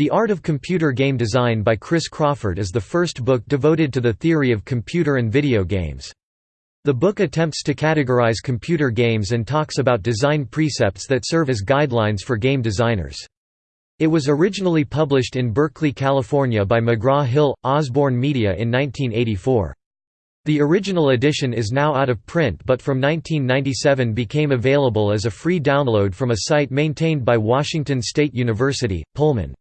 The Art of Computer Game Design by Chris Crawford is the first book devoted to the theory of computer and video games. The book attempts to categorize computer games and talks about design precepts that serve as guidelines for game designers. It was originally published in Berkeley, California by McGraw-Hill, Osborne Media in 1984. The original edition is now out of print but from 1997 became available as a free download from a site maintained by Washington State University, Pullman.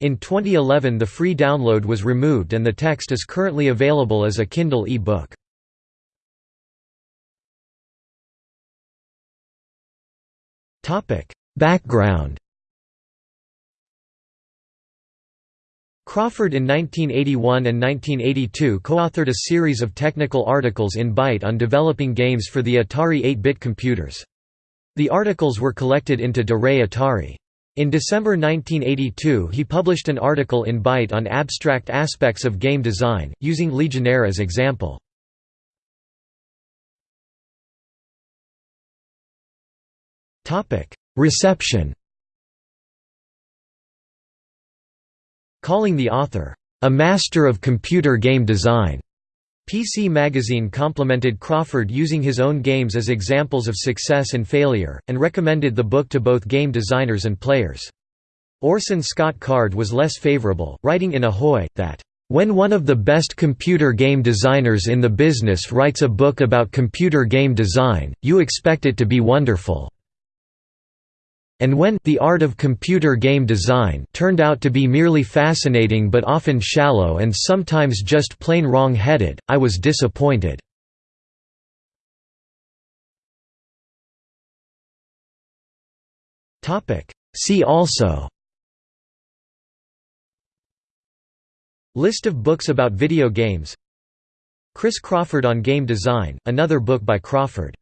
In 2011 the free download was removed and the text is currently available as a Kindle e-book. Background Crawford in 1981 and 1982 co-authored a series of technical articles in Byte on developing games for the Atari 8-bit computers. The articles were collected into De Re Atari. In December 1982 he published an article in Byte on abstract aspects of game design, using Legionnaire as example. Reception Calling the author, "...a master of computer game design." PC Magazine complimented Crawford using his own games as examples of success and failure, and recommended the book to both game designers and players. Orson Scott Card was less favorable, writing in Ahoy, that, "...when one of the best computer game designers in the business writes a book about computer game design, you expect it to be wonderful." And when The Art of Computer Game Design turned out to be merely fascinating but often shallow and sometimes just plain wrong-headed, I was disappointed. See also List of books about video games Chris Crawford on game design, another book by Crawford